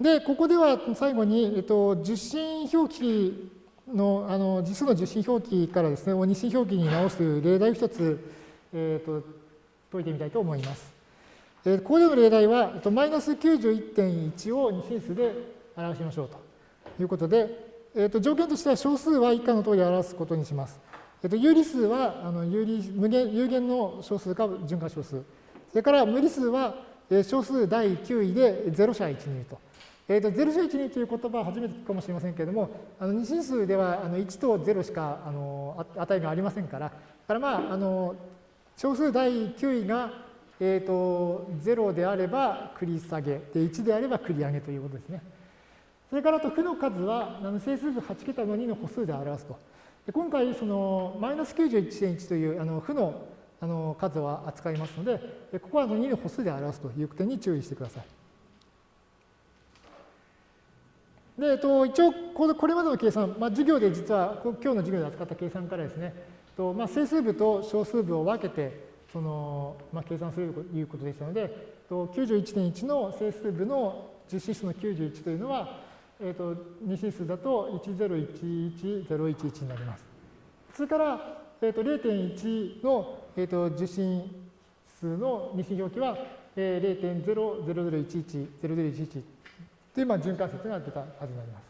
で、ここでは最後に、えっと、受信表記の、あの、実数の受信表記からですね、二進表記に直す例題を一つ、えっと、解いてみたいと思います。えー、ここでの例題は、えっと、マイナス91.1を二進数で表しましょうということで、えっと、条件としては小数は以下の通り表すことにします。えっと、有理数はあの有理無限有限の小数か循環小数。それから無理数は小数第9位で0者1にいると。えーと、0者1、2という言葉は初めて聞くかもしれませんけれども、あの二進数ではあの1と0しかあの値がありませんから、だからまあ、あの小数第9位が、えーと、0であれば繰り下げ、で1であれば繰り上げということですね。それからと負の数はあの整数部8桁の2の歩数で表すと。で今回、そのマイナス91.1というあの負のあの数を扱いますので、ここはあの2の歩数で表すという点に注意してください。で、えっと、一応、これまでの計算、まあ、授業で実は、今日の授業で扱った計算からですね、とまあ、整数部と小数部を分けて、その、まあ、計算するということでしたので、91.1の整数部の実指数の91というのは、えっと、2指数だと1011011になります。それから、えっと、0.1の、えっと、受信数の二進表記は、えー、0.000110011というまあ循環節が出たはずになります。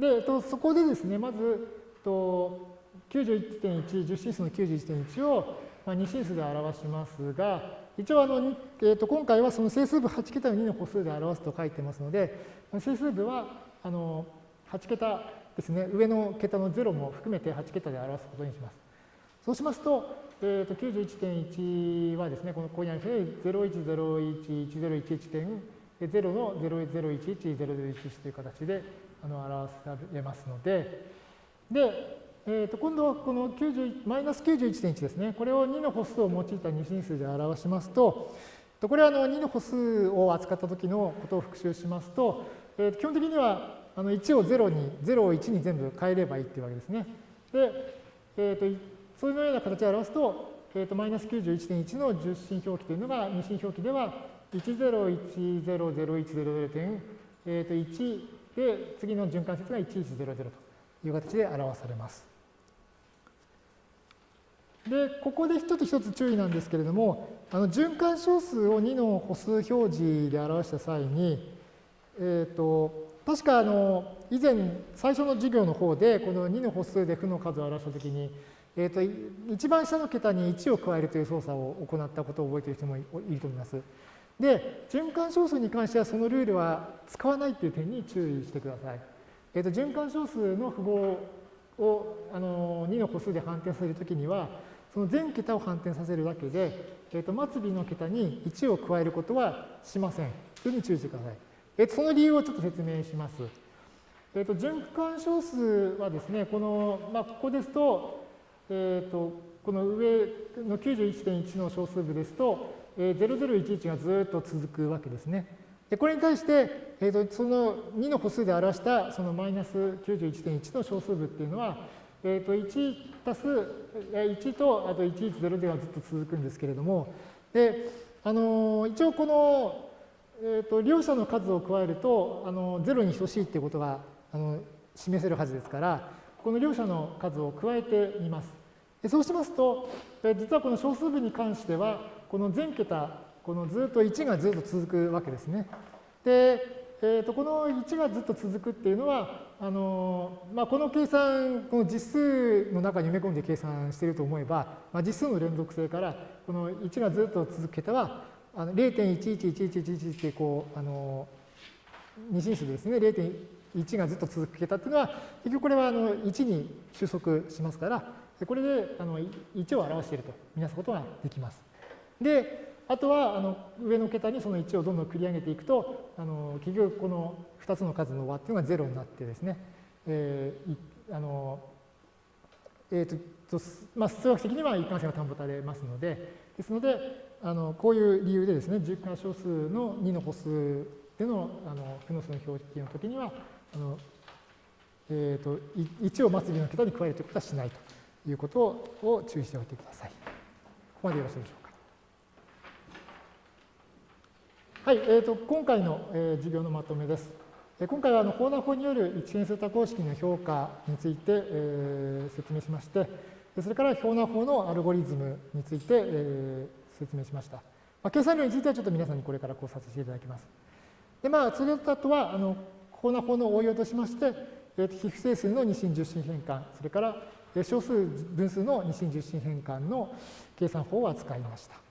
で、えっと、そこでですね、まず、と91.1、10進数の91.1を、まあ、2進数で表しますが、一応あの、えっと、今回はその整数部8桁の2の歩数で表すと書いてますので、整数部はあの8桁ですね、上の桁の0も含めて8桁で表すことにします。そうしますと、えー、と91.1はですね、このここにある01011011 0の0011011という形であの表されますので、で、えー、と今度はこの90マイナス91.1ですね、これを2の歩数を用いた二進数で表しますと、これはあの2の歩数を扱った時のことを復習しますと、えー、基本的にはあの1を0に、0を1に全部変えればいいっていうわけですね。で、えー、とそういうような形で表すと、えー、とマイナス91.1の10進表記というのが二進表記では10100100点、えー、と1で、次の循環節が1100という形で表されます。で、ここで一つ一つ注意なんですけれども、あの循環小数を2の歩数表示で表した際に、えっ、ー、と、確かあの、以前、最初の授業の方で、この2の歩数で負の数を表したときに、えっ、ー、と、一番下の桁に1を加えるという操作を行ったことを覚えている人もいると思います。で、循環小数に関してはそのルールは使わないという点に注意してください。えっ、ー、と、循環小数の符号をあの2の歩数で反転させるときには、その全桁を反転させるだけで、えっ、ー、と、末尾の桁に1を加えることはしません。というふうに注意してください。えっ、ー、と、その理由をちょっと説明します。えっ、と、循環小数はですね、この、まあ、ここですと、えっ、と、この上の91.1の小数部ですと、0011がずっと続くわけですね。でこれに対して、えーと、その2の歩数で表したそのマイナス91.1の小数部っていうのは、えー、と1足す1とあと110ではずっと続くんですけれども、であの一応この、えー、と両者の数を加えるとあの0に等しいっていうことがあの示せるはずですから、この両者の数を加えてみます。でそうしますと、実はこの小数部に関しては、この全桁、このずっと1がずっと続くわけですね。で、えー、とこの1がずっと続くっていうのは、あのまあ、この計算、この実数の中に埋め込んで計算していると思えば、まあ、実数の連続性から、この1がずっと続く桁は、0.111111ってこう、あの二進数ですね、0.1がずっと続く桁っていうのは、結局これはあの1に収束しますから、これであの1を表しているとみなすことができます。で、あとはあの上の桁にその1をどんどん繰り上げていくと、あの結局この2つの数の和っていうのが0になってですね、えー、あのえーとまあ、数学的には一貫性が保たれますので、ですので、あのこういう理由でですね、10回小数の2の歩数でのあの負の数の表記の時には、あのえーと、と1を末尾の桁に加えるということはしないということを注意しておいてください。ここまでよろしいでしょうか。はい、えーと、今回の、えー、授業のまとめです。えー、今回はあの、法な法による一変数多項式の評価について、えー、説明しまして、それから法な法のアルゴリズムについて、えー、説明しました。まあ、計算量についてはちょっと皆さんにこれから考察していただきます。で、まあ、それとは、あの、法な法の応用としまして、えー、非不整数の二進十進変換、それから小数分数の二進十進変換の計算法を扱いました。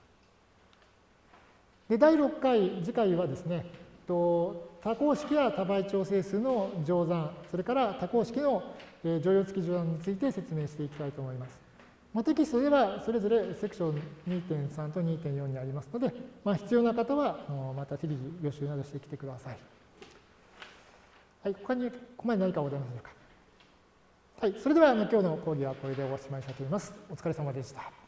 で第6回、次回はですね、多項式や多倍調整数の乗算、それから多項式の乗用付き乗算について説明していきたいと思います。まあ、テキストではそれぞれセクション2.3と2.4にありますので、まあ、必要な方はまた適宜予習などしてきてください。はい、他にここまで何かございませんか。はい、それでは今日の講義はこれでおしまいしたいと思います。お疲れ様でした。